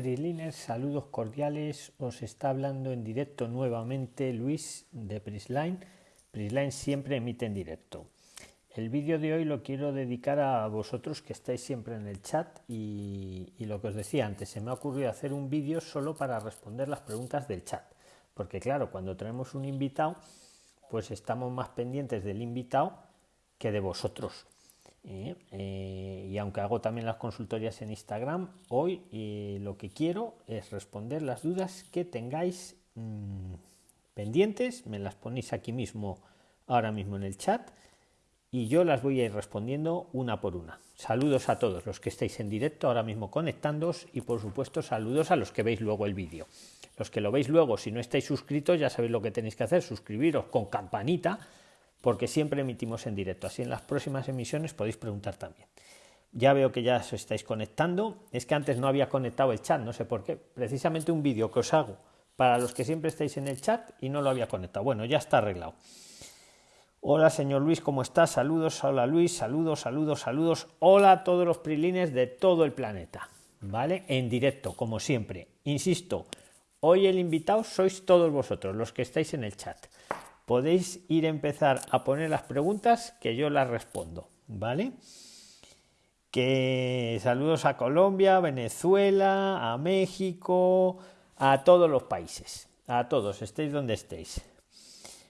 Prisliners, saludos cordiales. Os está hablando en directo nuevamente Luis de Prisline. Prisline siempre emite en directo. El vídeo de hoy lo quiero dedicar a vosotros que estáis siempre en el chat y, y lo que os decía antes, se me ha ocurrido hacer un vídeo solo para responder las preguntas del chat. Porque claro, cuando tenemos un invitado, pues estamos más pendientes del invitado que de vosotros. ¿Eh? Eh, y aunque hago también las consultorías en Instagram, hoy eh, lo que quiero es responder las dudas que tengáis mmm, pendientes, me las ponéis aquí mismo, ahora mismo en el chat, y yo las voy a ir respondiendo una por una. Saludos a todos los que estáis en directo ahora mismo conectándoos y por supuesto saludos a los que veis luego el vídeo. Los que lo veis luego, si no estáis suscritos, ya sabéis lo que tenéis que hacer, suscribiros con campanita porque siempre emitimos en directo. Así en las próximas emisiones podéis preguntar también. Ya veo que ya os estáis conectando. Es que antes no había conectado el chat, no sé por qué. Precisamente un vídeo que os hago para los que siempre estáis en el chat y no lo había conectado. Bueno, ya está arreglado. Hola, señor Luis, ¿cómo estás? Saludos, hola Luis, saludos, saludos, saludos. Hola a todos los prilines de todo el planeta. ¿Vale? En directo, como siempre. Insisto, hoy el invitado sois todos vosotros, los que estáis en el chat podéis ir a empezar a poner las preguntas que yo las respondo, ¿vale? Que saludos a Colombia, Venezuela, a México, a todos los países, a todos, estéis donde estéis.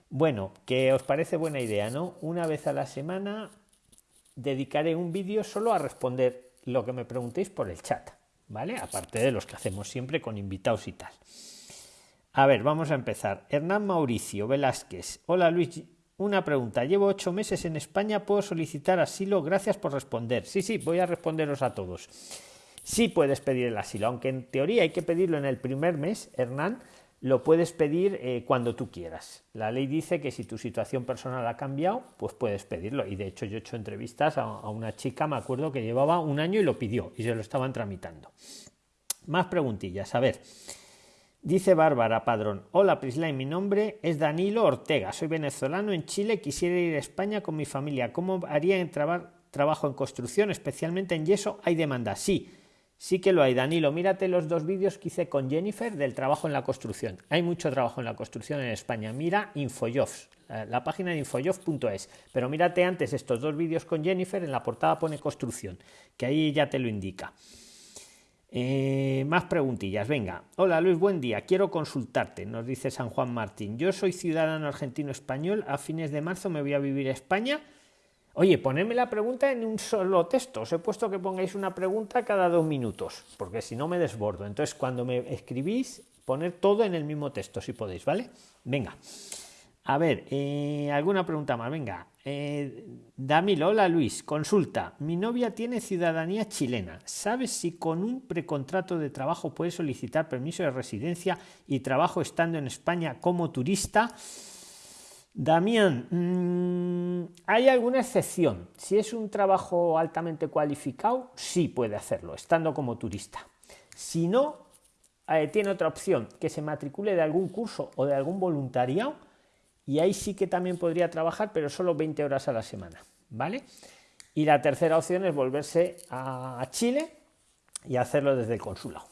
Bueno, que os parece buena idea, ¿no? Una vez a la semana dedicaré un vídeo solo a responder lo que me preguntéis por el chat, ¿vale? Aparte de los que hacemos siempre con invitados y tal. A ver, vamos a empezar. Hernán Mauricio Velázquez. Hola Luis, una pregunta. Llevo ocho meses en España, ¿puedo solicitar asilo? Gracias por responder. Sí, sí, voy a responderos a todos. Sí puedes pedir el asilo, aunque en teoría hay que pedirlo en el primer mes, Hernán, lo puedes pedir eh, cuando tú quieras. La ley dice que si tu situación personal ha cambiado, pues puedes pedirlo. Y de hecho yo he hecho entrevistas a, a una chica, me acuerdo que llevaba un año y lo pidió y se lo estaban tramitando. Más preguntillas. A ver. Dice Bárbara Padrón, hola Prislay, mi nombre es Danilo Ortega, soy venezolano en Chile, quisiera ir a España con mi familia, ¿cómo haría en trabajo en construcción, especialmente en yeso? ¿Hay demanda? Sí, sí que lo hay, Danilo, mírate los dos vídeos que hice con Jennifer del trabajo en la construcción, hay mucho trabajo en la construcción en España, mira Infojobs, la página de infojobs.es, pero mírate antes estos dos vídeos con Jennifer, en la portada pone construcción, que ahí ya te lo indica. Eh, más preguntillas, venga. Hola Luis, buen día. Quiero consultarte, nos dice San Juan Martín. Yo soy ciudadano argentino español. A fines de marzo me voy a vivir a España. Oye, ponedme la pregunta en un solo texto. Os he puesto que pongáis una pregunta cada dos minutos, porque si no me desbordo. Entonces, cuando me escribís, poner todo en el mismo texto, si podéis, ¿vale? Venga. A ver, eh, alguna pregunta más. Venga, eh, Damilo, hola Luis, consulta. Mi novia tiene ciudadanía chilena. ¿Sabes si con un precontrato de trabajo puede solicitar permiso de residencia y trabajo estando en España como turista? Damián, mmm, hay alguna excepción. Si es un trabajo altamente cualificado, sí puede hacerlo, estando como turista. Si no, eh, tiene otra opción, que se matricule de algún curso o de algún voluntariado y ahí sí que también podría trabajar, pero solo 20 horas a la semana, ¿vale? Y la tercera opción es volverse a Chile y hacerlo desde el consulado.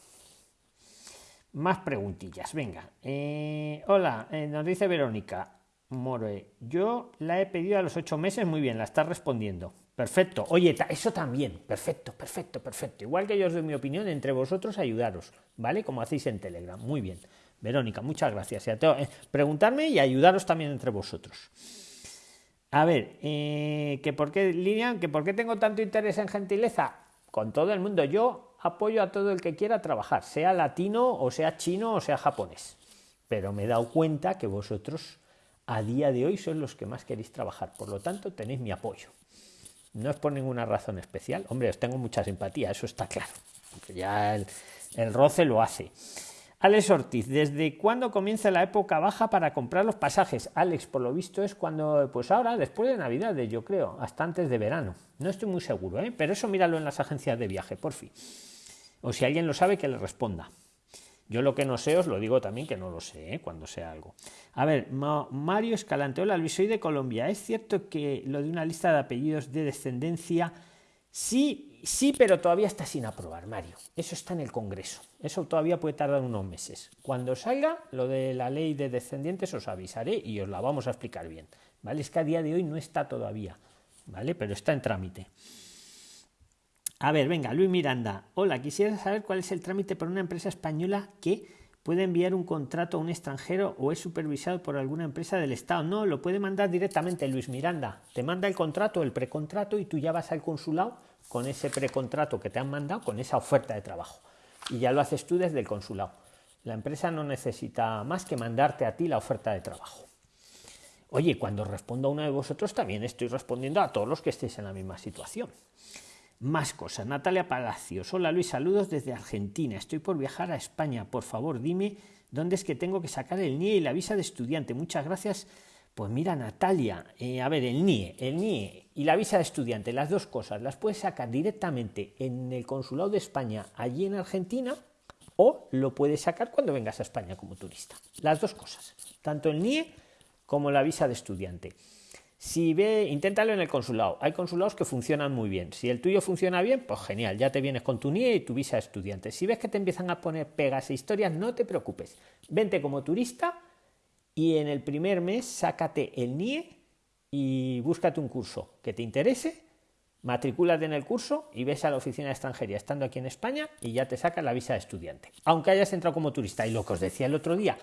Más preguntillas, venga. Eh, hola, eh, nos dice Verónica More, yo la he pedido a los ocho meses, muy bien, la está respondiendo. Perfecto. Oye, eso también. Perfecto, perfecto, perfecto. Igual que yo os doy mi opinión, entre vosotros ayudaros, ¿vale? Como hacéis en Telegram. Muy bien. Verónica, muchas gracias. Eh, preguntarme y ayudaros también entre vosotros. A ver, eh, que por qué, Lilian, que por qué tengo tanto interés en gentileza con todo el mundo. Yo apoyo a todo el que quiera trabajar, sea latino o sea chino o sea japonés. Pero me he dado cuenta que vosotros a día de hoy sois los que más queréis trabajar. Por lo tanto, tenéis mi apoyo. No es por ninguna razón especial. Hombre, os tengo mucha simpatía, eso está claro. ya el, el roce lo hace. Alex Ortiz, ¿desde cuándo comienza la época baja para comprar los pasajes? Alex, por lo visto es cuando, pues ahora, después de Navidades, yo creo, hasta antes de verano. No estoy muy seguro, ¿eh? pero eso míralo en las agencias de viaje, por fin. O si alguien lo sabe, que le responda. Yo lo que no sé, os lo digo también que no lo sé, ¿eh? cuando sea algo. A ver, Mario Escalante, hola Luis, soy de Colombia. ¿Es cierto que lo de una lista de apellidos de descendencia, sí, sí, pero todavía está sin aprobar, Mario? Eso está en el Congreso Eso todavía puede tardar unos meses. Cuando salga lo de la ley de descendientes os avisaré y os la vamos a explicar bien. ¿Vale? Es que a día de hoy no está todavía, ¿vale? Pero está en trámite. A ver, venga, Luis Miranda. Hola, quisiera saber cuál es el trámite para una empresa española que puede enviar un contrato a un extranjero o es supervisado por alguna empresa del Estado. No, lo puede mandar directamente Luis Miranda. Te manda el contrato, el precontrato y tú ya vas al consulado con ese precontrato que te han mandado, con esa oferta de trabajo. Y ya lo haces tú desde el consulado. La empresa no necesita más que mandarte a ti la oferta de trabajo. Oye, cuando respondo a uno de vosotros también estoy respondiendo a todos los que estéis en la misma situación. Más cosas. Natalia Palacios. Hola Luis, saludos desde Argentina. Estoy por viajar a España. Por favor, dime dónde es que tengo que sacar el NIE y la visa de estudiante. Muchas gracias. Pues mira, Natalia, eh, a ver, el NIE, el NIE y la visa de estudiante, las dos cosas, las puedes sacar directamente en el consulado de España allí en Argentina o lo puedes sacar cuando vengas a España como turista. Las dos cosas, tanto el NIE como la visa de estudiante. Si ve, inténtalo en el consulado. Hay consulados que funcionan muy bien. Si el tuyo funciona bien, pues genial, ya te vienes con tu NIE y tu visa de estudiante. Si ves que te empiezan a poner pegas e historias, no te preocupes. Vente como turista y en el primer mes sácate el NIE y búscate un curso que te interese, matricúlate en el curso y ves a la oficina de extranjería estando aquí en España y ya te sacas la visa de estudiante. Aunque hayas entrado como turista. Y lo que os decía el otro día,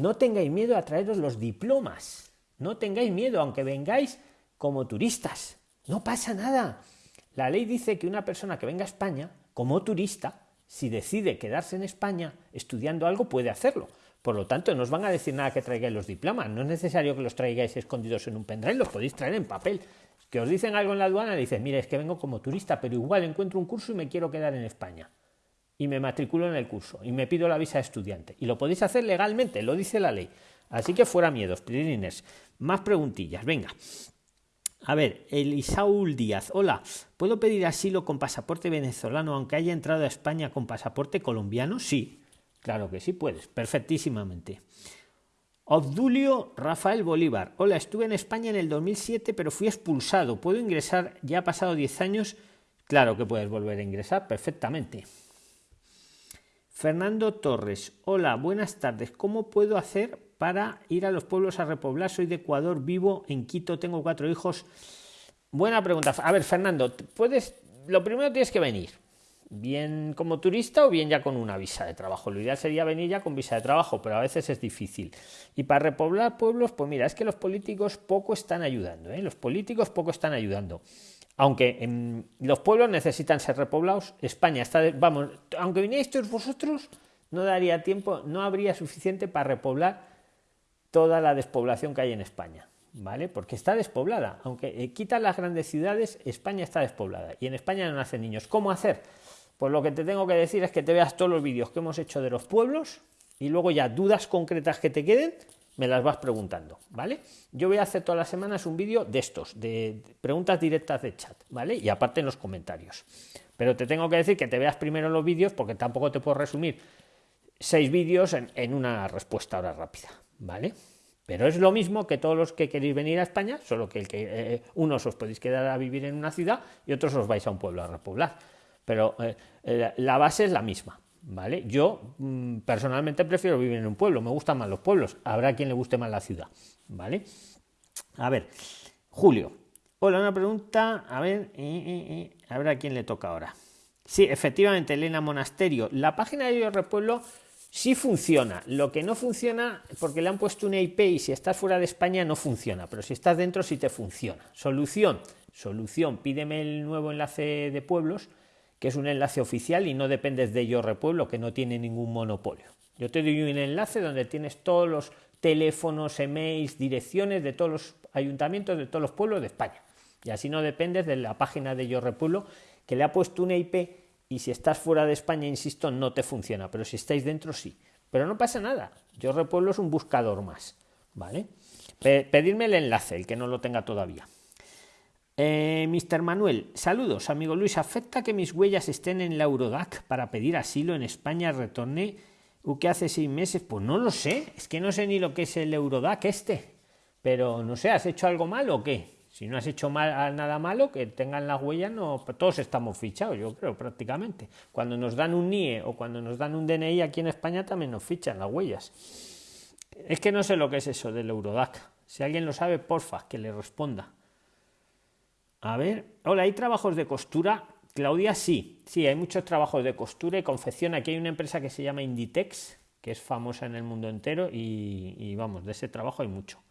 no tengáis miedo a traeros los diplomas. No tengáis miedo, aunque vengáis como turistas. No pasa nada. La ley dice que una persona que venga a España como turista, si decide quedarse en España estudiando algo, puede hacerlo. Por lo tanto, no os van a decir nada que traigáis los diplomas. No es necesario que los traigáis escondidos en un pendrive, los podéis traer en papel. Que os dicen algo en la aduana, dices, mire, es que vengo como turista, pero igual encuentro un curso y me quiero quedar en España y me matriculo en el curso y me pido la visa de estudiante. Y lo podéis hacer legalmente, lo dice la ley. Así que fuera miedos, Prilines. Más preguntillas, venga. A ver, Elisaúl Díaz. Hola, ¿puedo pedir asilo con pasaporte venezolano aunque haya entrado a España con pasaporte colombiano? Sí, claro que sí puedes, perfectísimamente. Obdulio Rafael Bolívar. Hola, estuve en España en el 2007, pero fui expulsado. ¿Puedo ingresar? Ya ha pasado 10 años. Claro que puedes volver a ingresar perfectamente. Fernando Torres. Hola, buenas tardes. ¿Cómo puedo hacer para ir a los pueblos a repoblar? Soy de Ecuador, vivo en Quito, tengo cuatro hijos. Buena pregunta. A ver, Fernando, puedes. Lo primero tienes que venir. Bien como turista o bien ya con una visa de trabajo. Lo ideal sería venir ya con visa de trabajo, pero a veces es difícil. Y para repoblar pueblos, pues mira, es que los políticos poco están ayudando. ¿eh? Los políticos poco están ayudando aunque en los pueblos necesitan ser repoblados, España está, vamos, aunque vinierais vosotros, no daría tiempo, no habría suficiente para repoblar toda la despoblación que hay en España, ¿vale? Porque está despoblada, aunque eh, quitan las grandes ciudades, España está despoblada y en España no nacen niños. ¿Cómo hacer? Pues lo que te tengo que decir es que te veas todos los vídeos que hemos hecho de los pueblos y luego ya dudas concretas que te queden, me las vas preguntando, ¿vale? Yo voy a hacer todas las semanas un vídeo de estos, de preguntas directas de chat, ¿vale? Y aparte en los comentarios. Pero te tengo que decir que te veas primero los vídeos porque tampoco te puedo resumir seis vídeos en, una respuesta ahora rápida, ¿vale? Pero es lo mismo que todos los que queréis venir a España, solo que, el que eh, unos os podéis quedar a vivir en una ciudad y otros os vais a un pueblo a repoblar. Pero eh, la base es la misma, ¿Vale? Yo mm, personalmente prefiero vivir en un pueblo, me gustan más los pueblos, habrá quien le guste más la ciudad, ¿vale? A ver, Julio. Hola, una pregunta, a ver, eh, eh, eh, a quién le toca ahora. Sí, efectivamente, Elena Monasterio. La página de Yo Repueblo sí funciona. Lo que no funciona, porque le han puesto una IP y si estás fuera de España no funciona, pero si estás dentro sí te funciona. Solución, solución, pídeme el nuevo enlace de pueblos que es un enlace oficial y no dependes de Yo Repueblo, que no tiene ningún monopolio. Yo te doy un enlace donde tienes todos los teléfonos, emails, direcciones de todos los ayuntamientos de todos los pueblos de España. Y así no dependes de la página de Yo Repueblo, que le ha puesto una IP y si estás fuera de España, insisto, no te funciona, pero si estáis dentro, sí. Pero no pasa nada. Yo Repueblo es un buscador más. ¿Vale? Pedirme el enlace, el que no lo tenga todavía. Eh, Mr. Manuel, saludos, amigo Luis. ¿Afecta que mis huellas estén en la Eurodac para pedir asilo en España? Retorné que hace seis meses. Pues no lo sé, es que no sé ni lo que es el Eurodac este. Pero no sé, ¿has hecho algo mal o qué? Si no has hecho mal, nada malo, que tengan las huellas, no, todos estamos fichados, yo creo, prácticamente. Cuando nos dan un NIE o cuando nos dan un DNI aquí en España también nos fichan las huellas. Es que no sé lo que es eso del Eurodac. Si alguien lo sabe, porfa, que le responda. A ver, hola, ¿hay trabajos de costura? Claudia, sí, sí, hay muchos trabajos de costura y confección. Aquí hay una empresa que se llama Inditex, que es famosa en el mundo entero y, y vamos, de ese trabajo hay mucho.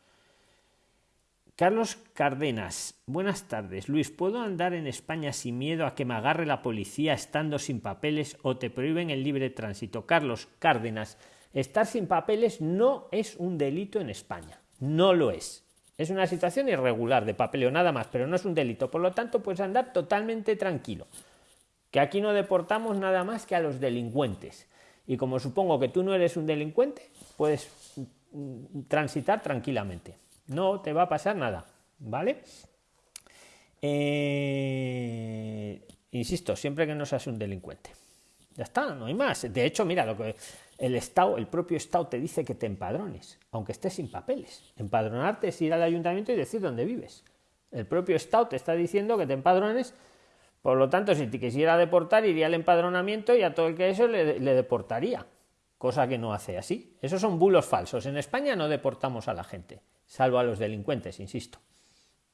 Carlos Cárdenas, buenas tardes. Luis, ¿puedo andar en España sin miedo a que me agarre la policía estando sin papeles o te prohíben el libre tránsito? Carlos Cárdenas, estar sin papeles no es un delito en España. No lo es. Es una situación irregular de papeleo nada más, pero no es un delito. Por lo tanto, puedes andar totalmente tranquilo. Que aquí no deportamos nada más que a los delincuentes. Y como supongo que tú no eres un delincuente, puedes transitar tranquilamente. No te va a pasar nada, ¿vale? Eh, insisto, siempre que no seas un delincuente. Ya está, no hay más. De hecho, mira, lo que el Estado, el propio Estado te dice que te empadrones, aunque estés sin papeles. Empadronarte es ir al ayuntamiento y decir dónde vives. El propio Estado te está diciendo que te empadrones, por lo tanto, si te quisiera deportar, iría al empadronamiento y a todo el que eso le, le deportaría, cosa que no hace así. Esos son bulos falsos. En España no deportamos a la gente, salvo a los delincuentes, insisto.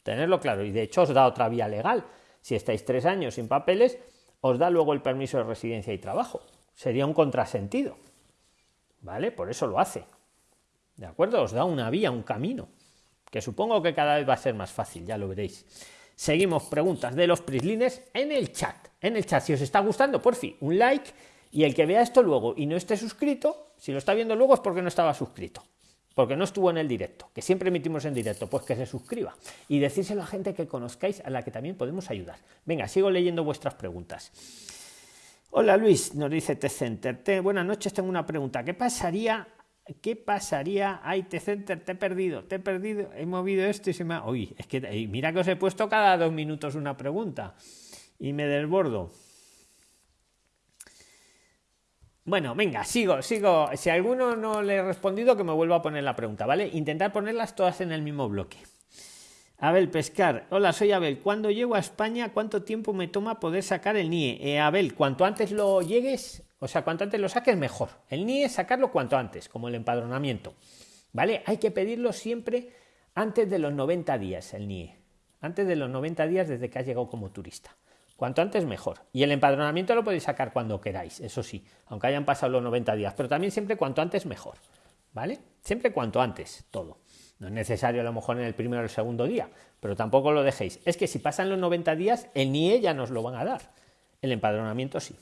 Tenerlo claro. Y de hecho os da otra vía legal. Si estáis tres años sin papeles, os da luego el permiso de residencia y trabajo. Sería un contrasentido. ¿Vale? Por eso lo hace. ¿De acuerdo? Os da una vía, un camino, que supongo que cada vez va a ser más fácil, ya lo veréis. Seguimos preguntas de los prislines en el chat. En el chat, si os está gustando, por fin, un like y el que vea esto luego y no esté suscrito, si lo está viendo luego es porque no estaba suscrito, porque no estuvo en el directo, que siempre emitimos en directo, pues que se suscriba y decírselo a gente que conozcáis a la que también podemos ayudar. Venga, sigo leyendo vuestras preguntas. Hola Luis, nos dice T-Center. Buenas noches, tengo una pregunta. ¿Qué pasaría? ¿Qué pasaría? Ay, T-Center, te he perdido, te he perdido, he movido esto y se me ha... Uy, es que mira que os he puesto cada dos minutos una pregunta y me desbordo. Bueno, venga, sigo, sigo. Si alguno no le he respondido, que me vuelva a poner la pregunta, ¿vale? Intentar ponerlas todas en el mismo bloque. Abel Pescar, hola, soy Abel. Cuando llego a España, cuánto tiempo me toma poder sacar el NIE? Eh, Abel, cuanto antes lo llegues, o sea, cuanto antes lo saques, mejor. El NIE, sacarlo cuanto antes, como el empadronamiento. ¿Vale? Hay que pedirlo siempre antes de los 90 días, el NIE. Antes de los 90 días desde que has llegado como turista. Cuanto antes, mejor. Y el empadronamiento lo podéis sacar cuando queráis, eso sí, aunque hayan pasado los 90 días, pero también siempre cuanto antes, mejor. ¿Vale? Siempre cuanto antes, todo. No es necesario a lo mejor en el primero o el segundo día, pero tampoco lo dejéis. Es que si pasan los 90 días, el NIE ya nos lo van a dar. El empadronamiento sí.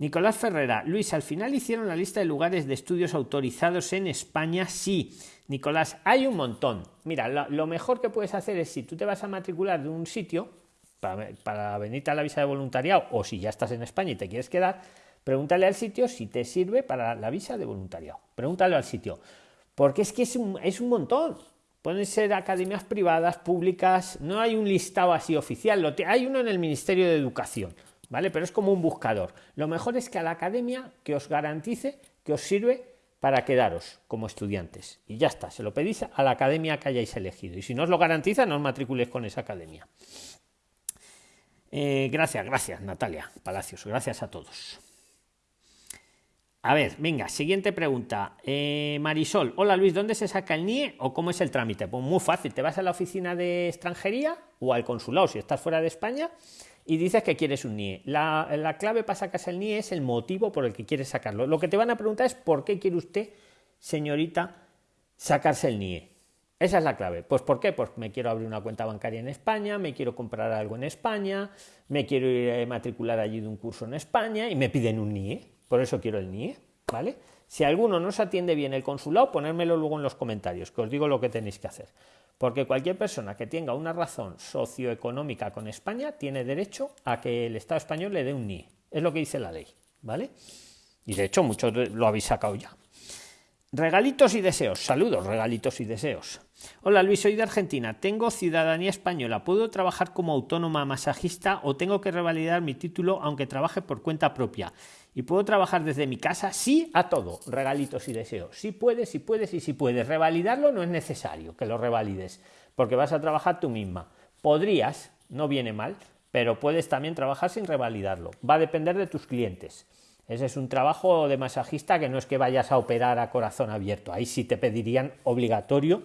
Nicolás Ferrera, Luis, al final hicieron la lista de lugares de estudios autorizados en España. Sí, Nicolás, hay un montón. Mira, lo, mejor que puedes hacer es si tú te vas a matricular de un sitio para, para venirte a la visa de voluntariado o si ya estás en España y te quieres quedar, pregúntale al sitio si te sirve para la visa de voluntariado. Pregúntale al sitio. Porque es que es un, es un montón. Pueden ser academias privadas, públicas, no hay un listado así oficial, lo hay uno en el Ministerio de Educación, ¿vale? Pero es como un buscador. Lo mejor es que a la academia que os garantice que os sirve para quedaros como estudiantes. Y ya está, se lo pedís a la academia que hayáis elegido. Y si no os lo garantiza, no os matriculéis con esa academia. Eh, gracias, gracias, Natalia Palacios. Gracias a todos. A ver, venga, siguiente pregunta. Eh, Marisol, hola Luis, ¿dónde se saca el NIE o cómo es el trámite? Pues muy fácil, te vas a la oficina de extranjería o al consulado si estás fuera de España y dices que quieres un NIE. La, clave para sacarse el NIE es el motivo por el que quieres sacarlo. Lo que te van a preguntar es por qué quiere usted, señorita, sacarse el NIE. Esa es la clave. Pues ¿por qué? Pues me quiero abrir una cuenta bancaria en España, me quiero comprar algo en España, me quiero ir a matricular allí de un curso en España y me piden un NIE. Por eso quiero el NIE, ¿vale? Si alguno no se atiende bien el consulado, ponérmelo luego en los comentarios, que os digo lo que tenéis que hacer. Porque cualquier persona que tenga una razón socioeconómica con España tiene derecho a que el Estado español le dé un NIE. Es lo que dice la ley, ¿vale? Y de hecho, muchos lo habéis sacado ya. Regalitos y deseos. Saludos, regalitos y deseos. Hola Luis, soy de Argentina. Tengo ciudadanía española. ¿Puedo trabajar como autónoma masajista o tengo que revalidar mi título aunque trabaje por cuenta propia? y puedo trabajar desde mi casa, sí a todo, regalitos y deseos. Si puedes, si puedes y si puedes. Revalidarlo no es necesario que lo revalides, porque vas a trabajar tú misma. Podrías, no viene mal, pero puedes también trabajar sin revalidarlo. Va a depender de tus clientes. Ese es un trabajo de masajista que no es que vayas a operar a corazón abierto. Ahí sí te pedirían obligatorio,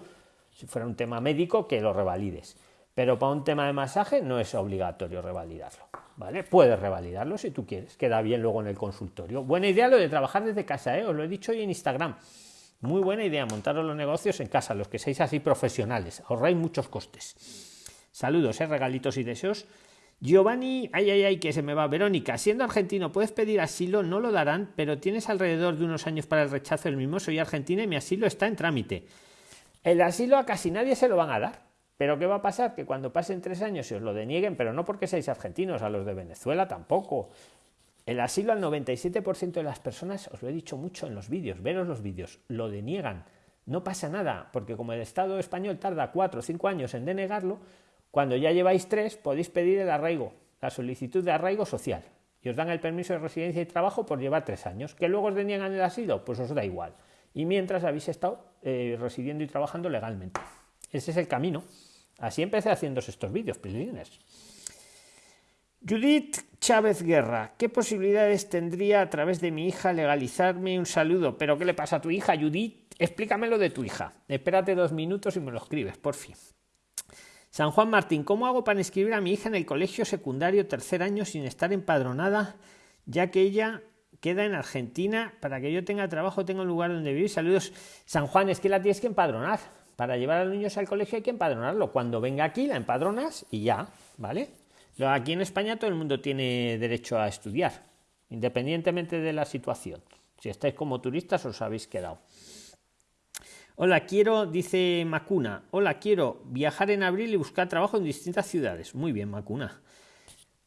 si fuera un tema médico, que lo revalides. Pero para un tema de masaje no es obligatorio revalidarlo. ¿Vale? Puedes revalidarlo si tú quieres, queda bien luego en el consultorio. Buena idea lo de trabajar desde casa, ¿eh? os lo he dicho hoy en Instagram. Muy buena idea montaros los negocios en casa, los que seáis así profesionales, ahorráis muchos costes. Saludos, ¿eh? regalitos y deseos. Giovanni, ay, ay, ay, que se me va. Verónica, siendo argentino, puedes pedir asilo, no lo darán, pero tienes alrededor de unos años para el rechazo del mismo. Soy argentina y mi asilo está en trámite. El asilo a casi nadie se lo van a dar. Pero ¿qué va a pasar? Que cuando pasen tres años se os lo denieguen, pero no porque seáis argentinos, a los de Venezuela tampoco. El asilo al 97% de las personas, os lo he dicho mucho en los vídeos, veros los vídeos, lo deniegan. No pasa nada, porque como el Estado español tarda cuatro o cinco años en denegarlo, cuando ya lleváis tres podéis pedir el arraigo, la solicitud de arraigo social. Y os dan el permiso de residencia y trabajo por llevar tres años. ¿Que luego os deniegan el asilo? Pues os da igual. Y mientras habéis estado eh, residiendo y trabajando legalmente. Ese es el camino. Así empecé haciendo estos vídeos, pilines. Judith Chávez Guerra, ¿qué posibilidades tendría a través de mi hija legalizarme? Un saludo. ¿Pero qué le pasa a tu hija, Judith? Explícamelo de tu hija. Espérate dos minutos y me lo escribes, por fin. San Juan Martín, ¿cómo hago para inscribir a mi hija en el colegio secundario tercer año sin estar empadronada, ya que ella queda en Argentina para que yo tenga trabajo, tenga un lugar donde vivir? Saludos. San Juan, es que la tienes que empadronar. Para llevar a los niños al colegio hay que empadronarlo. Cuando venga aquí la empadronas y ya, ¿vale? Aquí en España todo el mundo tiene derecho a estudiar, independientemente de la situación. Si estáis como turistas os habéis quedado. Hola, quiero, dice Macuna, hola, quiero viajar en abril y buscar trabajo en distintas ciudades. Muy bien, Macuna.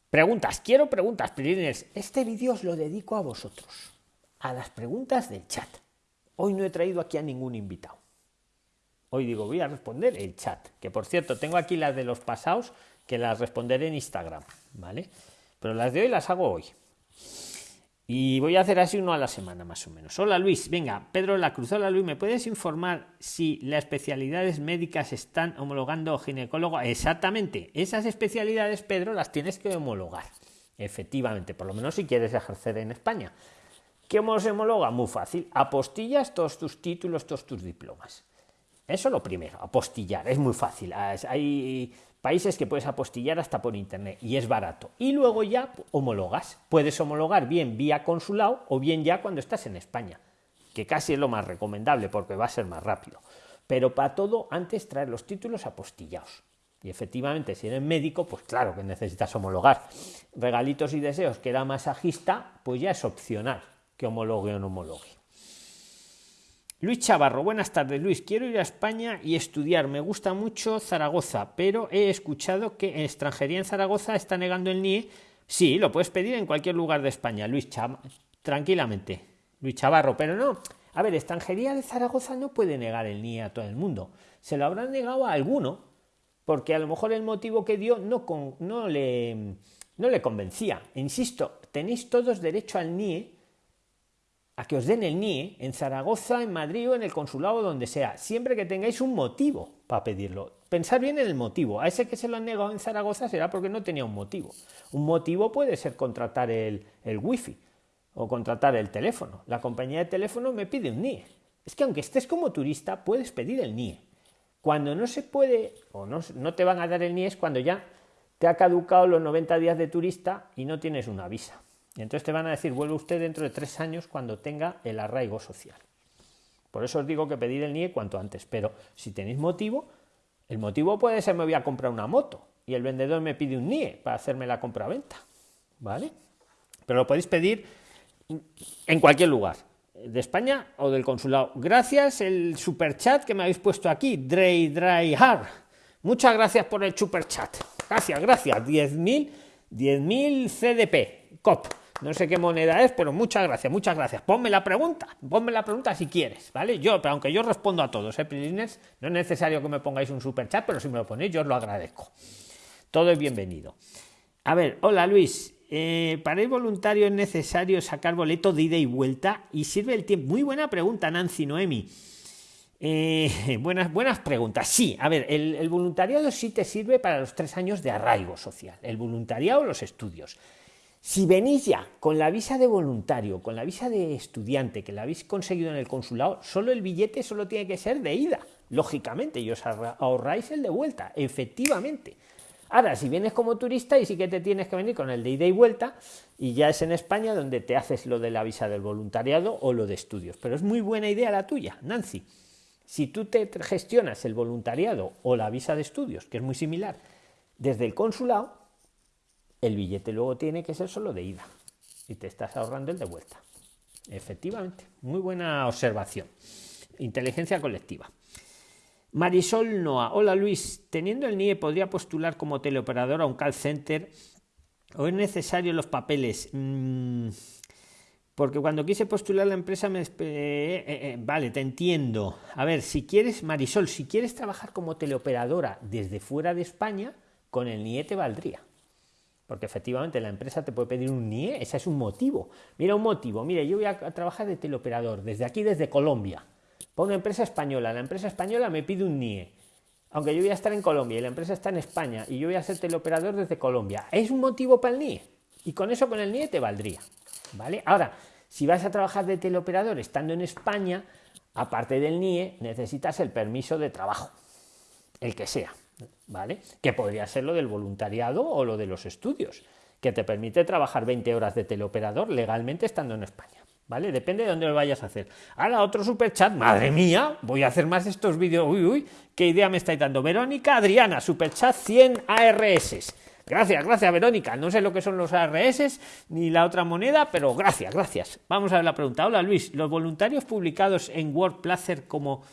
Preguntas, quiero preguntas, Piriners. Este vídeo os lo dedico a vosotros, a las preguntas del chat. Hoy no he traído aquí a ningún invitado. Hoy digo, voy a responder el chat, que por cierto, tengo aquí las de los pasados que las responderé en Instagram, ¿vale? Pero las de hoy las hago hoy. Y voy a hacer así uno a la semana más o menos. Hola Luis, venga, Pedro La Cruz. Hola Luis, ¿me puedes informar si las especialidades médicas están homologando ginecólogo? Exactamente, esas especialidades, Pedro, las tienes que homologar. Efectivamente, por lo menos si quieres ejercer en España. ¿Cómo se homologa? Muy fácil. Apostillas todos tus títulos, todos tus diplomas. Eso lo primero, apostillar, es muy fácil. Hay países que puedes apostillar hasta por internet y es barato. Y luego ya homologas. Puedes homologar bien vía consulado o bien ya cuando estás en España, que casi es lo más recomendable porque va a ser más rápido. Pero para todo, antes traer los títulos apostillados. Y efectivamente, si eres médico, pues claro que necesitas homologar. Regalitos y deseos, que era masajista, pues ya es opcional que homologue o no homologue. Luis Chavarro, buenas tardes Luis, quiero ir a España y estudiar, me gusta mucho Zaragoza, pero he escuchado que en extranjería en Zaragoza está negando el NIE. Sí, lo puedes pedir en cualquier lugar de España, Luis Chavarro, tranquilamente, Luis Chavarro, pero no, a ver, extranjería de Zaragoza no puede negar el NIE a todo el mundo, se lo habrán negado a alguno, porque a lo mejor el motivo que dio no, no, le, no le convencía. Insisto, tenéis todos derecho al NIE a que os den el NIE en Zaragoza, en Madrid o en el consulado donde sea, siempre que tengáis un motivo para pedirlo. Pensar bien en el motivo. A ese que se lo han negado en Zaragoza será porque no tenía un motivo. Un motivo puede ser contratar el, el wifi o contratar el teléfono. La compañía de teléfono me pide un NIE. Es que aunque estés como turista, puedes pedir el NIE. Cuando no se puede o no, no te van a dar el NIE es cuando ya te ha caducado los 90 días de turista y no tienes una visa. Y entonces te van a decir, vuelve usted dentro de tres años cuando tenga el arraigo social. Por eso os digo que pedir el NIE cuanto antes. Pero si tenéis motivo, el motivo puede ser me voy a comprar una moto y el vendedor me pide un NIE para hacerme la compra-venta. ¿Vale? Pero lo podéis pedir en cualquier lugar, de España o del consulado. Gracias el super chat que me habéis puesto aquí, Dray Dry. Muchas gracias por el super chat. Gracias, gracias. 10.000 10.000 CDP, COP. No sé qué moneda es, pero muchas gracias, muchas gracias. Ponme la pregunta, ponme la pregunta si quieres, ¿vale? Yo, pero aunque yo respondo a todos, ¿eh? No es necesario que me pongáis un super chat, pero si me lo ponéis, yo os lo agradezco. Todo es bienvenido. A ver, hola Luis. eh, para ir voluntario es necesario sacar boleto de ida y vuelta y sirve el tiempo. Muy buena pregunta, Nancy Noemi. Eh, buenas, buenas preguntas. Sí, a ver, el, voluntariado sí te sirve para los tres años de arraigo social. El voluntariado los estudios. Si venís ya con la visa de voluntario, con la visa de estudiante, que la habéis conseguido en el consulado, solo el billete solo tiene que ser de ida, lógicamente, y os ahorráis el de vuelta, efectivamente. Ahora, si vienes como turista y sí que te tienes que venir con el de ida y vuelta, y ya es en España donde te haces lo de la visa del voluntariado o lo de estudios. Pero es muy buena idea la tuya, Nancy. Si tú te gestionas el voluntariado o la visa de estudios, que es muy similar, desde el consulado, el billete luego tiene que ser solo de ida y te estás ahorrando el de vuelta. Efectivamente, muy buena observación. Inteligencia colectiva. Marisol Noa, hola Luis, teniendo el NIE podría postular como teleoperador a un call center o es necesario los papeles. Mm, porque cuando quise postular la empresa me... Eh, eh, eh, vale, te entiendo. A ver, si quieres, Marisol, si quieres trabajar como teleoperadora desde fuera de España, con el NIE te valdría. Porque efectivamente la empresa te puede pedir un NIE, ese es un motivo. Mira un motivo, mire, yo voy a trabajar de teleoperador desde aquí, desde Colombia. Para una empresa española, la empresa española me pide un NIE. Aunque yo voy a estar en Colombia y la empresa está en España y yo voy a ser teleoperador desde Colombia. ¿Es un motivo para el NIE? Y con eso, con el NIE, te valdría. ¿Vale? Ahora, si vas a trabajar de teleoperador estando en España, aparte del NIE, necesitas el permiso de trabajo, el que sea, ¿vale? Que podría ser lo del voluntariado o lo de los estudios, que te permite trabajar 20 horas de teleoperador legalmente estando en España. ¿Vale? Depende de dónde lo vayas a hacer. Ahora otro super chat, madre mía, voy a hacer más estos vídeos. Uy, uy, qué idea me estáis dando. Verónica Adriana, super chat 100 ARS. Gracias, gracias Verónica. No sé lo que son los ARS ni la otra moneda, pero gracias, gracias. Vamos a ver la pregunta. Hola Luis, ¿los voluntarios publicados en WordPlacer como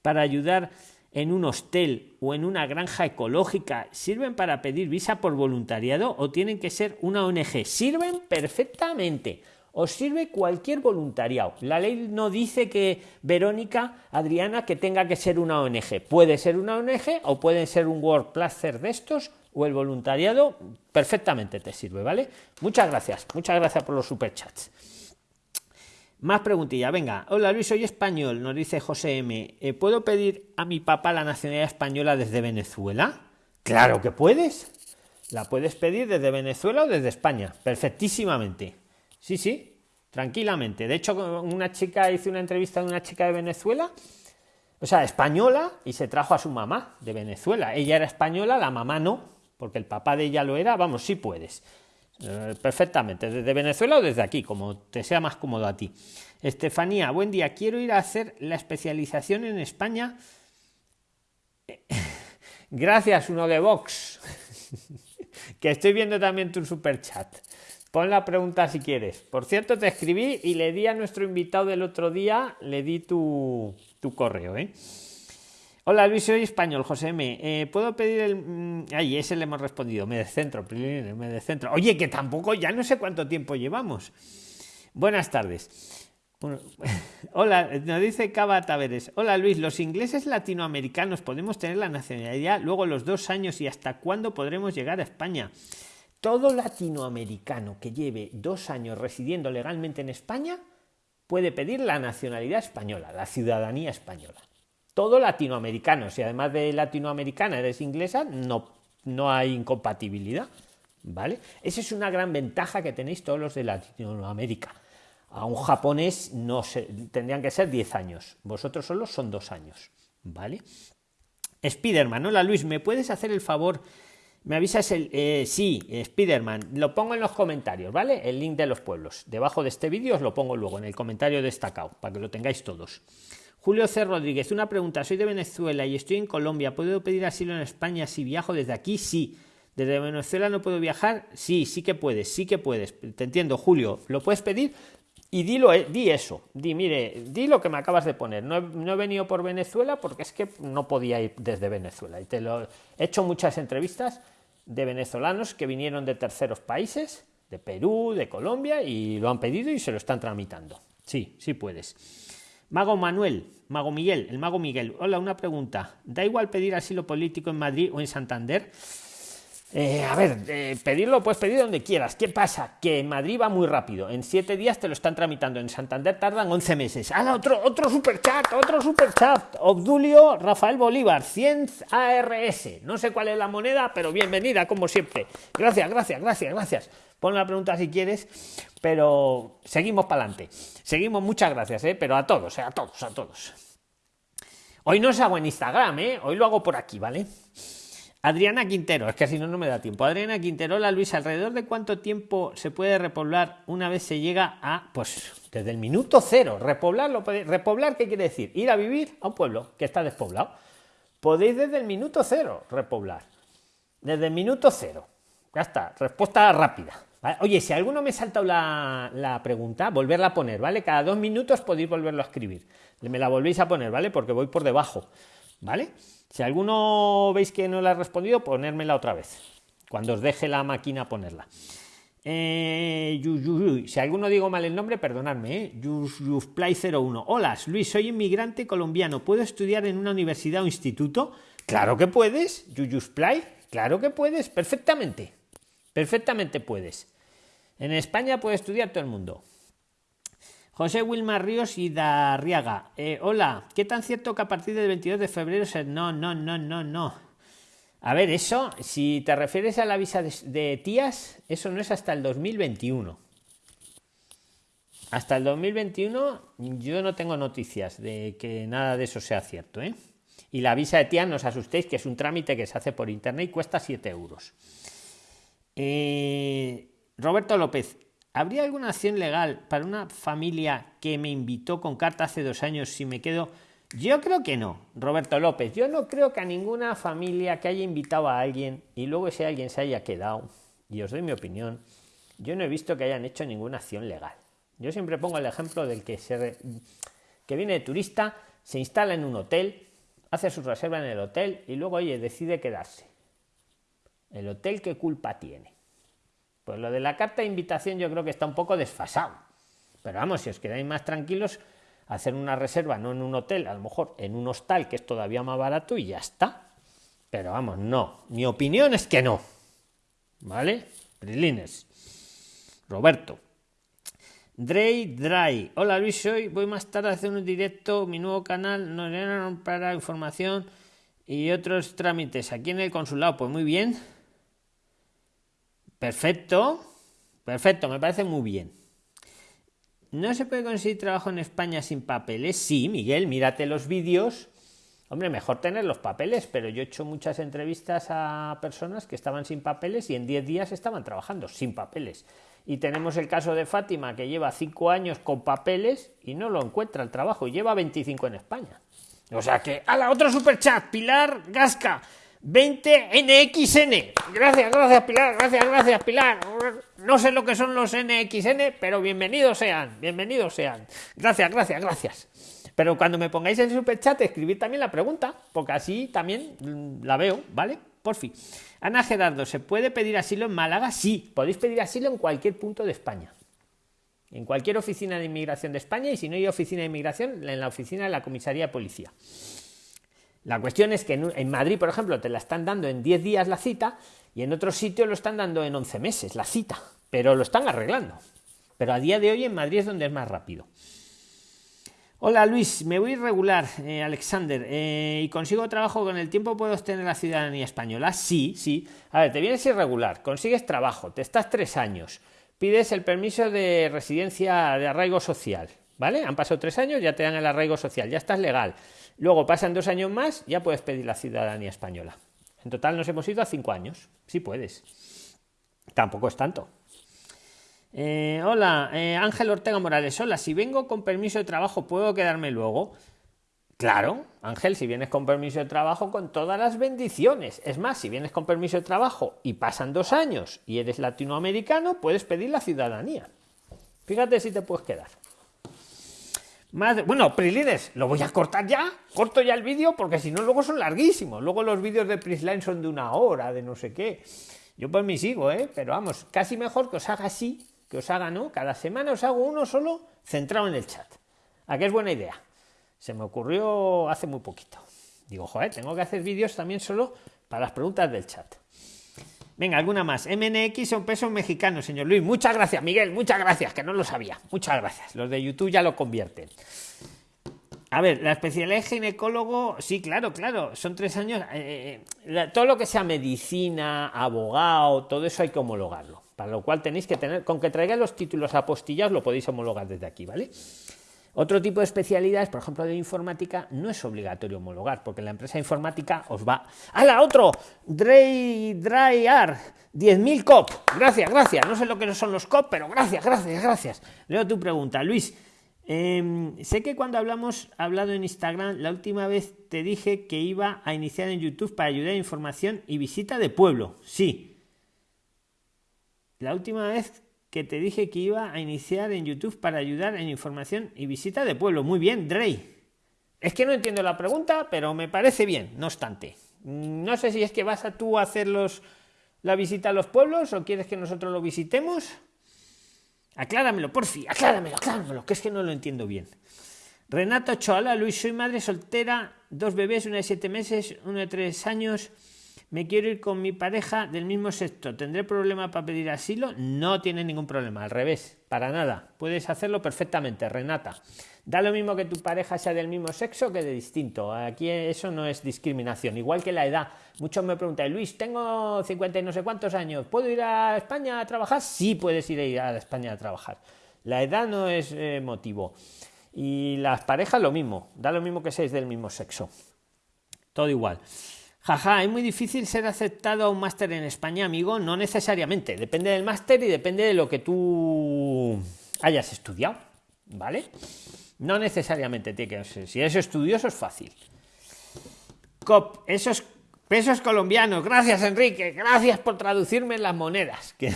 para ayudar en un hostel o en una granja ecológica sirven para pedir visa por voluntariado o tienen que ser una ONG? Sirven perfectamente. Os sirve cualquier voluntariado. La ley no dice que Verónica, Adriana, que tenga que ser una ONG. Puede ser una ONG o puede ser un WordPlacer de estos o el voluntariado, perfectamente te sirve, ¿vale? Muchas gracias, muchas gracias por los superchats. Más preguntilla, venga. Hola Luis, soy español, nos dice José M. Eh, ¿Puedo pedir a mi papá la nacionalidad española desde Venezuela? Claro que puedes. La puedes pedir desde Venezuela o desde España, perfectísimamente. Sí, sí, tranquilamente. De hecho, una chica hizo una entrevista de una chica de Venezuela o sea, española y se trajo a su mamá de Venezuela. Ella era española, la mamá no porque el papá de ella lo era, vamos, sí puedes. Eh, perfectamente, desde Venezuela o desde aquí, como te sea más cómodo a ti. Estefanía, buen día, quiero ir a hacer la especialización en España. Gracias, uno de Vox. que estoy viendo también tu super chat. Pon la pregunta si quieres. Por cierto, te escribí y le di a nuestro invitado del otro día, le di tu, tu correo, ¿eh? Hola Luis, soy español, José M. Eh, ¿Puedo pedir el...? Mm, ay, ese le hemos respondido. Me descentro, me descentro. Oye, que tampoco, ya no sé cuánto tiempo llevamos. Buenas tardes. hola, nos dice Cava Taveres. Hola Luis, los ingleses latinoamericanos podemos tener la nacionalidad luego los dos años y hasta cuándo podremos llegar a España. Todo latinoamericano que lleve dos años residiendo legalmente en España puede pedir la nacionalidad española, la ciudadanía española todo latinoamericano. Si además de latinoamericana eres inglesa, no, no hay incompatibilidad. ¿Vale? Esa es una gran ventaja que tenéis todos los de Latinoamérica. A un japonés no se, tendrían que ser 10 años. Vosotros solo son dos años. ¿Vale? Spiderman, hola Luis, ¿me puedes hacer el favor? Me avisas el. Eh, sí, Spiderman, lo pongo en los comentarios, ¿vale? El link de los pueblos. Debajo de este vídeo os lo pongo luego en el comentario destacado, para que lo tengáis todos. Julio C. Rodríguez, una pregunta. Soy de Venezuela y estoy en Colombia. ¿Puedo pedir asilo en España si viajo desde aquí? Sí. ¿Desde Venezuela no puedo viajar? Sí, sí que puedes, sí que puedes. Te entiendo, Julio. ¿Lo puedes pedir? Y dilo, eh, di eso. Di, mire, di lo que me acabas de poner. No he, venido por Venezuela porque es que no podía ir desde Venezuela. Y te lo he hecho muchas entrevistas de venezolanos que vinieron de terceros países, de Perú, de Colombia, y lo han pedido y se lo están tramitando. Sí, sí puedes. Mago Manuel, Mago Miguel, el Mago Miguel. Hola, una pregunta. ¿Da igual pedir asilo político en Madrid o en Santander? Eh, a ver, eh, pedirlo puedes pedir donde quieras. ¿Qué pasa? Que en Madrid va muy rápido. En siete días te lo están tramitando. En Santander tardan 11 meses. ¡Hala, otro, otro superchat! ¡Otro superchat! Obdulio Rafael Bolívar, 100 ARS. No sé cuál es la moneda, pero bienvenida, como siempre. Gracias, gracias, gracias, gracias. Pon la pregunta si quieres, pero seguimos para adelante. Seguimos, muchas gracias, ¿eh? pero a todos, ¿eh? a todos, a todos. Hoy no os hago en Instagram, ¿eh? hoy lo hago por aquí, ¿vale? Adriana Quintero, es que si no, no me da tiempo. Adriana Quintero, la Luis, ¿alrededor de cuánto tiempo se puede repoblar una vez se llega a, pues, desde el minuto cero? Repoblar, repoblar, ¿qué quiere decir? Ir a vivir a un pueblo que está despoblado. Podéis desde el minuto cero repoblar. Desde el minuto cero. Ya está, respuesta rápida. Oye, si alguno me ha saltado la, pregunta, volverla a poner, ¿vale? Cada dos minutos podéis volverlo a escribir. Me la volvéis a poner, ¿vale? Porque voy por debajo, ¿vale? Si alguno veis que no la he respondido, ponérmela otra vez. Cuando os deje la máquina ponerla. Eh, si alguno digo mal el nombre, perdonadme. ¿eh? 01. Hola, Luis, soy inmigrante colombiano. ¿Puedo estudiar en una universidad o instituto? Claro que puedes. Yuyusplay, claro que puedes. Perfectamente. Perfectamente puedes. En España puede estudiar todo el mundo. José Wilmar Ríos y Darriaga. Eh, hola, ¿qué tan cierto que a partir del 22 de febrero se... No, no, no, no, no. A ver, eso, si te refieres a la visa de, tías, eso no es hasta el 2021. Hasta el 2021 yo no tengo noticias de que nada de eso sea cierto. ¿eh? Y la visa de tías, no os asustéis, que es un trámite que se hace por internet y cuesta 7 euros. Eh, Roberto López, ¿Habría alguna acción legal para una familia que me invitó con carta hace dos años si me quedo? Yo creo que no, Roberto López. Yo no creo que a ninguna familia que haya invitado a alguien y luego ese alguien se haya quedado, y os doy mi opinión, yo no he visto que hayan hecho ninguna acción legal. Yo siempre pongo el ejemplo del que, se que viene de turista, se instala en un hotel, hace su reserva en el hotel y luego, oye, decide quedarse. ¿El hotel qué culpa tiene? Pues lo de la carta de invitación yo creo que está un poco desfasado. Pero vamos, si os quedáis más tranquilos, hacer una reserva no en un hotel, a lo mejor en un hostal que es todavía más barato y ya está. Pero vamos, no. Mi opinión es que no. ¿Vale? Prilines. Roberto. Dray Dry. Hola Luis, hoy voy más tarde a hacer un directo, mi nuevo canal, nos para información y otros trámites aquí en el consulado. Pues muy bien. Perfecto, perfecto, me parece muy bien. ¿No se puede conseguir trabajo en España sin papeles? Sí, Miguel, mírate los vídeos. Hombre, mejor tener los papeles, pero yo he hecho muchas entrevistas a personas que estaban sin papeles y en 10 días estaban trabajando sin papeles. Y tenemos el caso de Fátima, que lleva 5 años con papeles y no lo encuentra el trabajo, y lleva 25 en España. O sea que, a la otro superchat, Pilar Gasca. 20 NXN. Gracias, gracias Pilar, gracias, gracias Pilar. No sé lo que son los NXN, pero bienvenidos sean, bienvenidos sean. Gracias, gracias, gracias. Pero cuando me pongáis el superchat, escribid también la pregunta, porque así también la veo, ¿vale? Por fin. Ana Gerardo, ¿se puede pedir asilo en Málaga? Sí, podéis pedir asilo en cualquier punto de España. En cualquier oficina de inmigración de España y si no hay oficina de inmigración, en la oficina de la comisaría de policía. La cuestión es que en, Madrid, por ejemplo, te la están dando en 10 días la cita y en otros sitios lo están dando en 11 meses la cita, pero lo están arreglando. Pero a día de hoy en Madrid es donde es más rápido. Hola Luis, me voy irregular, eh, Alexander, eh, y consigo trabajo con el tiempo, ¿puedo obtener la ciudadanía española? Sí, sí. A ver, te vienes irregular, consigues trabajo, te estás tres años, pides el permiso de residencia de arraigo social, ¿vale? Han pasado tres años, ya te dan el arraigo social, ya estás legal. Luego pasan dos años más, ya puedes pedir la ciudadanía española. En total nos hemos ido a cinco años. Sí puedes. Tampoco es tanto. Eh, hola, eh, Ángel Ortega Morales. Hola, si vengo con permiso de trabajo, ¿puedo quedarme luego? Claro, Ángel, si vienes con permiso de trabajo, con todas las bendiciones. Es más, si vienes con permiso de trabajo y pasan dos años y eres latinoamericano, puedes pedir la ciudadanía. Fíjate si te puedes quedar bueno, Prislines, lo voy a cortar ya, corto ya el vídeo porque si no luego son larguísimos. Luego los vídeos de Prisline son de una hora, de no sé qué. Yo pues me sigo, ¿eh? Pero vamos, casi mejor que os haga así, que os haga, ¿no? Cada semana os hago uno solo centrado en el chat. ¿A qué es buena idea? Se me ocurrió hace muy poquito. Digo, joder, tengo que hacer vídeos también solo para las preguntas del chat. Venga, alguna más. MNX son pesos mexicanos, señor Luis. Muchas gracias, Miguel. Muchas gracias, que no lo sabía. Muchas gracias. Los de YouTube ya lo convierten. A ver, la especialidad de ginecólogo, sí, claro, claro, son tres años. Eh, eh, todo lo que sea medicina, abogado, todo eso hay que homologarlo. Para lo cual tenéis que tener, con que traigáis los títulos apostillados, lo podéis homologar desde aquí, ¿vale? Otro tipo de especialidades, por ejemplo, de informática, no es obligatorio homologar, porque la empresa informática os va. ¡A la otro! Dry, Dryar, 10.000 COP. Gracias, gracias. No sé lo que son los COP, pero gracias, gracias, gracias. Leo tu pregunta, Luis. Em, sé que cuando hablamos, hablado en Instagram, la última vez te dije que iba a iniciar en YouTube para ayudar a información y visita de pueblo. Sí. La última vez que te dije que iba a iniciar en YouTube para ayudar en información y visita de pueblo. Muy bien, Drey. Es que no entiendo la pregunta, pero me parece bien, no obstante. No sé si es que vas a tú a hacer la visita a los pueblos o quieres que nosotros lo visitemos. Acláramelo, por fin, acláramelo, acláramelo, que es que no lo entiendo bien. Renato Choala, Luis, soy madre soltera, dos bebés, una de siete meses, uno de tres años me quiero ir con mi pareja del mismo sexo, ¿tendré problema para pedir asilo? No tiene ningún problema, al revés, para nada. Puedes hacerlo perfectamente, Renata. Da lo mismo que tu pareja sea del mismo sexo que de distinto. Aquí eso no es discriminación. Igual que la edad. Muchos me preguntan, Luis, tengo 50 y no sé cuántos años, ¿puedo ir a España a trabajar? Sí, puedes ir a España a trabajar. La edad no es eh, motivo. Y las parejas lo mismo, da lo mismo que seáis del mismo sexo. Todo igual. Jaja, es muy difícil ser aceptado a un máster en España, amigo. No necesariamente. Depende del máster y depende de lo que tú hayas estudiado. ¿Vale? No necesariamente tiene que. Si eres estudioso es fácil. COP, esos pesos colombianos. Gracias, Enrique. Gracias por traducirme las monedas. Que,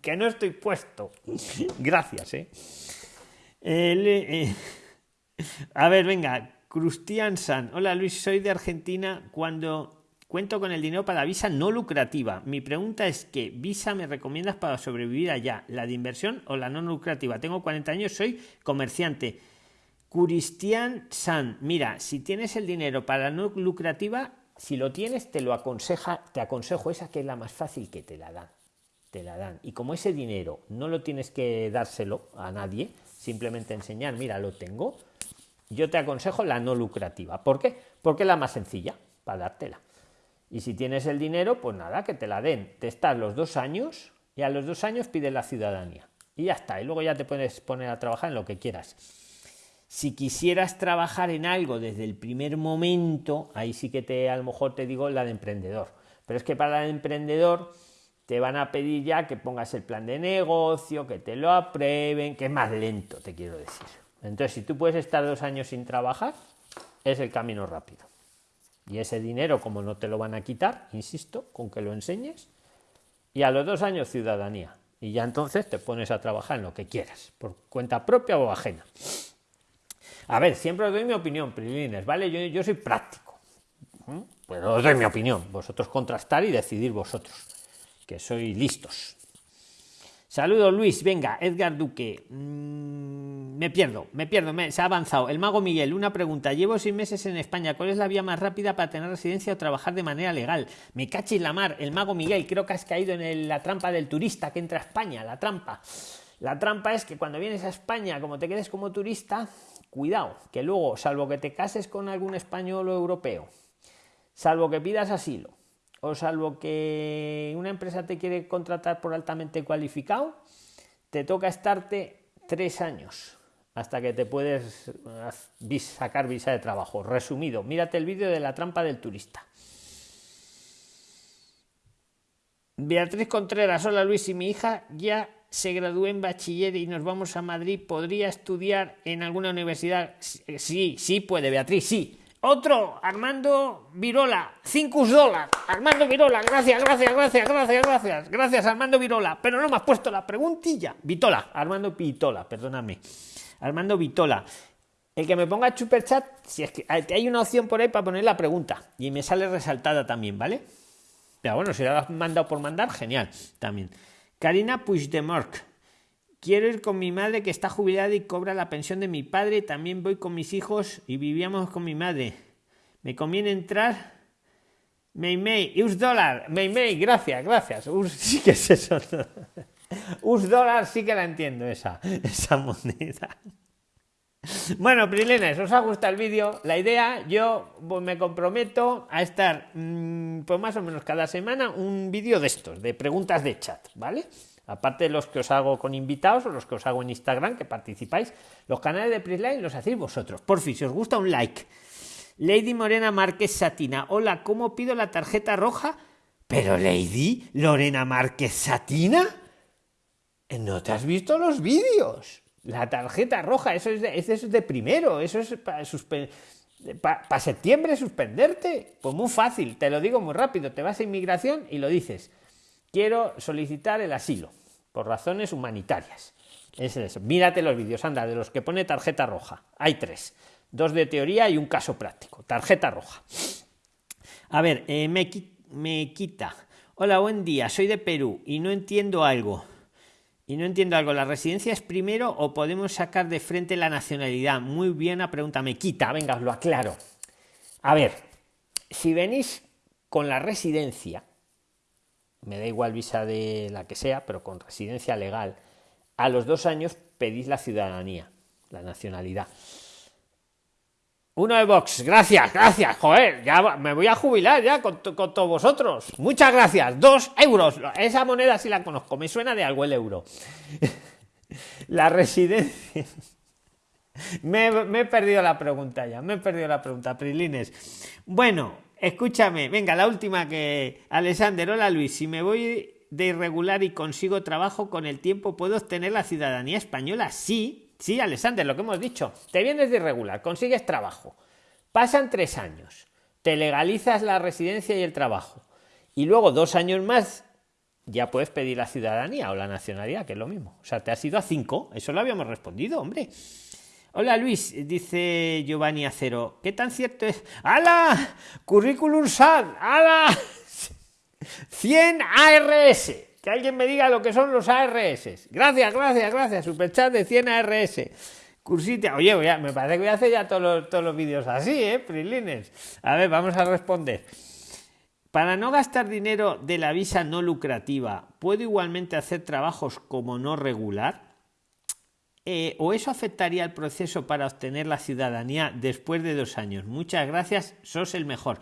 que no estoy puesto. Gracias, ¿eh? eh a ver, venga. Cristian San. Hola Luis, soy de Argentina. Cuando cuento con el dinero para visa no lucrativa, mi pregunta es ¿qué visa me recomiendas para sobrevivir allá? ¿La de inversión o la no lucrativa? Tengo 40 años, soy comerciante. Cristian San, mira, si tienes el dinero para la no lucrativa, si lo tienes, te lo aconseja, te aconsejo esa que es la más fácil que te la dan. Te la dan. Y como ese dinero no lo tienes que dárselo a nadie, simplemente enseñar, mira, lo tengo, yo te aconsejo la no lucrativa. ¿Por qué? Porque es la más sencilla para dártela. Y si tienes el dinero, pues nada, que te la den. Te estás los dos años y a los dos años pides la ciudadanía. Y ya está. Y luego ya te puedes poner a trabajar en lo que quieras. Si quisieras trabajar en algo desde el primer momento, ahí sí que te a lo mejor te digo la de emprendedor. Pero es que para el emprendedor te van a pedir ya que pongas el plan de negocio, que te lo aprueben, que es más lento, te quiero decir. Entonces, si tú puedes estar dos años sin trabajar, es el camino rápido. Y ese dinero, como no te lo van a quitar, insisto, con que lo enseñes, y a los dos años ciudadanía. Y ya entonces te pones a trabajar en lo que quieras, por cuenta propia o ajena. A ver, siempre os doy mi opinión, Prilines, ¿vale? Yo, yo soy práctico. Pues os doy mi opinión. Vosotros contrastar y decidir vosotros, que sois listos. Saludos Luis, venga, Edgar Duque. Mm, me pierdo, me pierdo, se ha avanzado. El mago Miguel, una pregunta. Llevo seis meses en España. ¿Cuál es la vía más rápida para tener residencia o trabajar de manera legal? Me cachis la mar, el mago Miguel. Creo que has caído en la trampa del turista que entra a España, la trampa. La trampa es que cuando vienes a España, como te quedes como turista, cuidado, que luego, salvo que te cases con algún español o europeo, salvo que pidas asilo, o salvo que una empresa te quiere contratar por altamente cualificado, te toca estarte tres años hasta que te puedes eh, sacar visa de trabajo. Resumido, mírate el vídeo de la trampa del turista. Beatriz Contreras, hola Luis y mi hija ya se graduó en bachiller y nos vamos a Madrid. ¿Podría estudiar en alguna universidad? Sí, sí puede, Beatriz, sí. Otro, Armando Virola, 5 dólares. Armando Virola, gracias, gracias, gracias, gracias, gracias. Gracias, Armando Virola. Pero no me has puesto la preguntilla. Vitola, Armando Pitola, perdóname. Armando Vitola. El que me ponga chat, si es que hay una opción por ahí para poner la pregunta. Y me sale resaltada también, ¿vale? Pero bueno, si la has mandado por mandar, genial. También. Karina Puigdemont. Quiero ir con mi madre que está jubilada y cobra la pensión de mi padre. También voy con mis hijos y vivíamos con mi madre. Me conviene entrar May, US dólar, May, gracias, gracias. US, sí que es eso. US dólar sí que la entiendo esa, esa moneda. Bueno, Prilines, ¿os ha gustado el vídeo? La idea, yo pues, me comprometo a estar, mmm, pues más o menos cada semana, un vídeo de estos, de preguntas de chat, ¿vale? Aparte de los que os hago con invitados o los que os hago en Instagram, que participáis, los canales de Prisline los hacéis vosotros. Por fin, si os gusta un like. Lady Morena Márquez Satina, hola, ¿cómo pido la tarjeta roja? Pero Lady Lorena Márquez Satina, ¿no te has visto los vídeos? La tarjeta roja, eso es de, eso es de primero, eso es para pa, septiembre suspenderte. Pues muy fácil, te lo digo muy rápido, te vas a inmigración y lo dices. Quiero solicitar el asilo por razones humanitarias. Es eso. Mírate los vídeos, anda, de los que pone tarjeta roja. Hay tres. Dos de teoría y un caso práctico. Tarjeta roja. A ver, eh, me, me quita. Hola, buen día. Soy de Perú y no entiendo algo. Y no entiendo algo, ¿la residencia es primero o podemos sacar de frente la nacionalidad? Muy bien, la pregunta me quita, venga, os lo aclaro. A ver, si venís con la residencia, me da igual visa de la que sea, pero con residencia legal, a los dos años pedís la ciudadanía, la nacionalidad. Uno de Vox, gracias, gracias, joder, ya me voy a jubilar ya con, todos vosotros. Muchas gracias, dos euros. Esa moneda sí la conozco, me suena de algo el euro. la residencia. me, he perdido la pregunta ya, me he perdido la pregunta, Prilines. Bueno, escúchame, venga, la última que. Alexander, hola Luis, si me voy de irregular y consigo trabajo con el tiempo, ¿puedo obtener la ciudadanía española? Sí, Sí, Alexander, lo que hemos dicho. Te vienes de irregular, consigues trabajo. Pasan tres años. Te legalizas la residencia y el trabajo. Y luego, dos años más, ya puedes pedir la ciudadanía o la nacionalidad, que es lo mismo. O sea, te has ido a cinco. Eso lo habíamos respondido, hombre. Hola Luis, dice Giovanni Acero. ¿Qué tan cierto es? ¡Hala! Currículum SAT. ¡Hala! 100 ARS que alguien me diga lo que son los ARS. Gracias, gracias, gracias. Superchat de 100 ARS. Cursita. Oye, me parece que voy a hacer ya todos los, todos los vídeos así, ¿eh? Prilines. A ver, vamos a responder. Para no gastar dinero de la visa no lucrativa, ¿puedo igualmente hacer trabajos como no regular? Eh, ¿O eso afectaría el proceso para obtener la ciudadanía después de dos años? Muchas gracias, sos el mejor.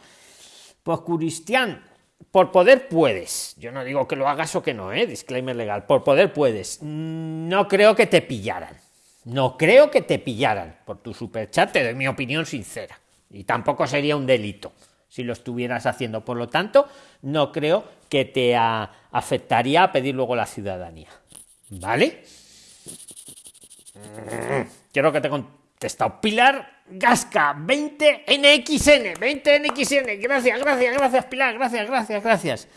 Pues Cristian, por poder puedes. Yo no digo que lo hagas o que no, ¿eh? Disclaimer legal. Por poder puedes. No creo que te pillaran. No creo que te pillaran. Por tu superchat te doy mi opinión sincera. Y tampoco sería un delito si lo estuvieras haciendo. Por lo tanto, no creo que te afectaría a pedir luego la ciudadanía. ¿Vale? Quiero que te contestado. Pilar Gasca, 20 NXN, 20 NXN. Gracias, gracias, gracias, Pilar, gracias, gracias, gracias.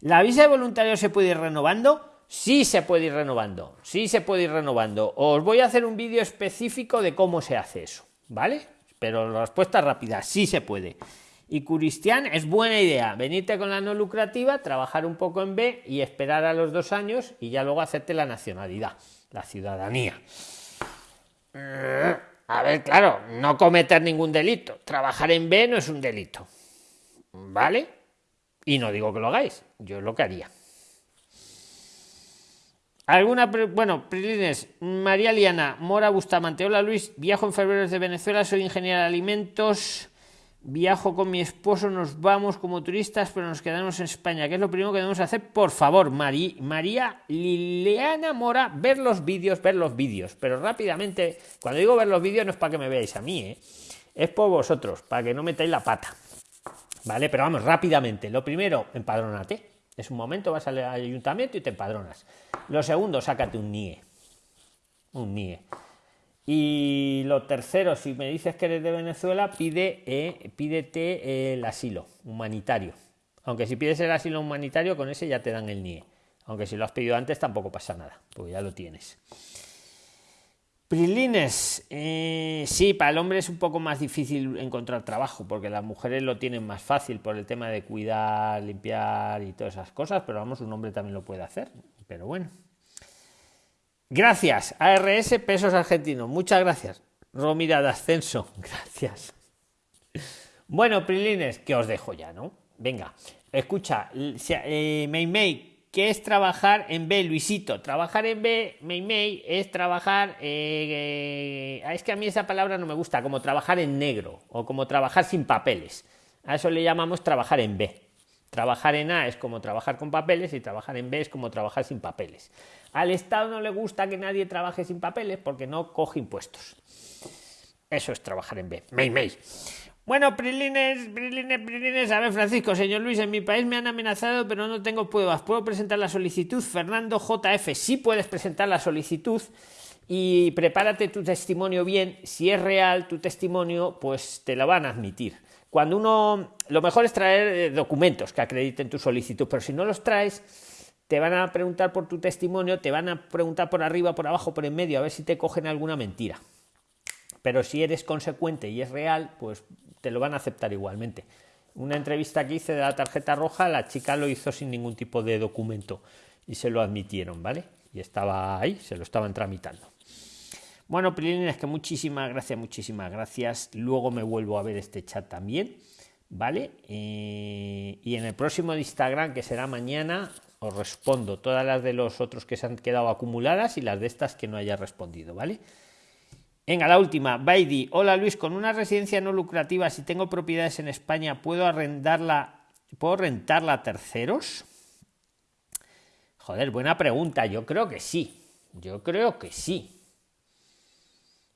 ¿La visa de voluntario se puede ir renovando? Sí se puede ir renovando, sí se puede ir renovando. Os voy a hacer un vídeo específico de cómo se hace eso, ¿vale? Pero la respuesta rápida, sí se puede. Y Cristian, es buena idea, venirte con la no lucrativa, trabajar un poco en B y esperar a los dos años y ya luego hacerte la nacionalidad, la ciudadanía. A ver, claro, no cometer ningún delito. Trabajar en B no es un delito. ¿Vale? Y no digo que lo hagáis, yo lo que haría. Alguna, bueno, Prilines, María Liana, Mora Bustamante, hola Luis, viajo en febrero desde Venezuela, soy ingeniero de alimentos, viajo con mi esposo, nos vamos como turistas, pero nos quedamos en España. ¿Qué es lo primero que debemos hacer? Por favor, María Liliana Mora, ver los vídeos, ver los vídeos. Pero rápidamente, cuando digo ver los vídeos no es para que me veáis a mí, ¿eh? es por vosotros, para que no metáis la pata. ¿Vale? Pero vamos, rápidamente. Lo primero, empadrónate. Es un momento, vas al ayuntamiento y te empadronas. Lo segundo, sácate un NIE. Un NIE. Y lo tercero, si me dices que eres de Venezuela, pide, eh, pídete el asilo humanitario. Aunque si pides el asilo humanitario, con ese ya te dan el NIE. Aunque si lo has pedido antes, tampoco pasa nada, porque ya lo tienes. Prilines, eh, sí, para el hombre es un poco más difícil encontrar trabajo, porque las mujeres lo tienen más fácil por el tema de cuidar, limpiar y todas esas cosas, pero vamos, un hombre también lo puede hacer. Pero bueno, Gracias, ARS Pesos Argentinos. Muchas gracias. Romira de Ascenso. Gracias. Bueno, Prilines, que os dejo ya, ¿no? Venga, escucha, eh, May, ¿qué es trabajar en B, Luisito? Trabajar en B, May, es trabajar. Eh, eh, es que a mí esa palabra no me gusta, como trabajar en negro o como trabajar sin papeles. A eso le llamamos trabajar en B. Trabajar en A es como trabajar con papeles y trabajar en B es como trabajar sin papeles. Al Estado no le gusta que nadie trabaje sin papeles porque no coge impuestos. Eso es trabajar en B. May May. Bueno, Prilines, Prilines, Prilines. A ver, Francisco, señor Luis, en mi país me han amenazado, pero no tengo pruebas. ¿Puedo presentar la solicitud? Fernando JF, sí puedes presentar la solicitud y prepárate tu testimonio bien. Si es real tu testimonio, pues te lo van a admitir. Cuando uno, lo mejor es traer eh, documentos que acrediten tu solicitud, pero si no los traes, te van a preguntar por tu testimonio, te van a preguntar por arriba, por abajo, por en medio, a ver si te cogen alguna mentira. Pero si eres consecuente y es real, pues te lo van a aceptar igualmente. Una entrevista que hice de la tarjeta roja, la chica lo hizo sin ningún tipo de documento y se lo admitieron, ¿vale? Y estaba ahí, se lo estaban tramitando. Bueno, es que muchísimas gracias, muchísimas gracias. Luego me vuelvo a ver este chat también, ¿vale? Eh, y en el próximo de Instagram, que será mañana, os respondo todas las de los otros que se han quedado acumuladas y las de estas que no haya respondido, ¿vale? Venga, la última. Baidi. Hola Luis, con una residencia no lucrativa, si tengo propiedades en España, ¿puedo arrendarla? ¿Puedo rentarla a terceros? Joder, buena pregunta. Yo creo que sí. Yo creo que sí.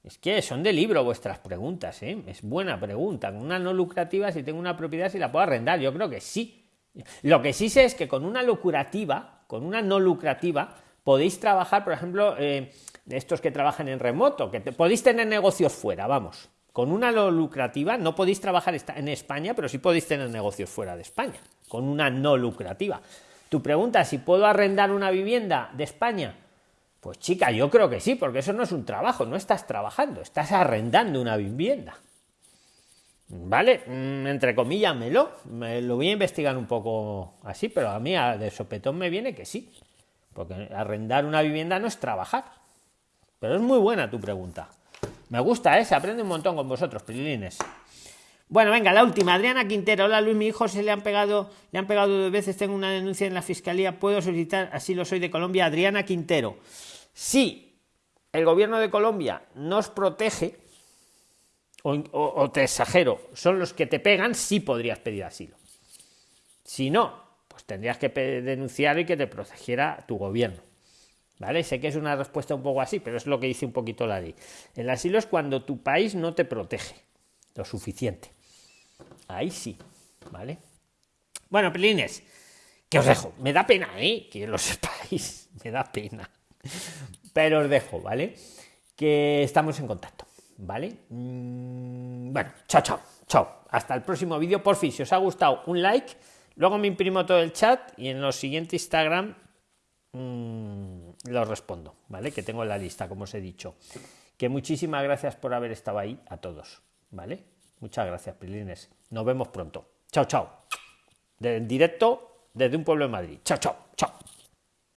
Es que son de libro vuestras preguntas, ¿eh? Es buena pregunta. Con una no lucrativa, si tengo una propiedad, si la puedo arrendar. Yo creo que sí. Lo que sí sé es que con una lucrativa, con una no lucrativa, podéis trabajar, por ejemplo, eh, estos que trabajan en remoto, que podéis tener negocios fuera, vamos. Con una no lucrativa no podéis trabajar en España, pero sí podéis tener negocios fuera de España, con una no lucrativa. Tu pregunta, si puedo arrendar una vivienda de España, pues chica, yo creo que sí, porque eso no es un trabajo, no estás trabajando, estás arrendando una vivienda. ¿Vale? Mm, entre comillas, me lo, voy a investigar un poco así, pero a mí de sopetón me viene que sí, porque arrendar una vivienda no es trabajar. Pero es muy buena tu pregunta. Me gusta, ¿eh? Se aprende un montón con vosotros, pilines. Bueno, venga, la última. Adriana Quintero. Hola Luis, mi hijo se le han pegado, le han pegado dos veces. Tengo una denuncia en la fiscalía. ¿Puedo solicitar? Así lo soy de Colombia. Adriana Quintero. Si el gobierno de Colombia nos protege, o, te exagero, son los que te pegan, sí podrías pedir asilo. Si no, pues tendrías que denunciar y que te protegiera tu gobierno. ¿Vale? Sé que es una respuesta un poco así, pero es lo que dice un poquito la ley. El asilo es cuando tu país no te protege lo suficiente. Ahí sí, ¿vale? Bueno, pelines, que os dejo. Me da pena, ¿eh? Que lo sepáis. Me da pena. Pero os dejo, ¿vale? Que estamos en contacto, ¿vale? Mm, bueno, chao, chao, chao. Hasta el próximo vídeo. Por fin, si os ha gustado, un like. Luego me imprimo todo el chat y en los siguientes Instagram mmm, lo respondo, ¿vale? Que tengo en la lista, como os he dicho. Que muchísimas gracias por haber estado ahí a todos, ¿vale? Muchas gracias, Pilines. Nos vemos pronto. Chao, chao. En directo desde un pueblo de Madrid. Chao, chao.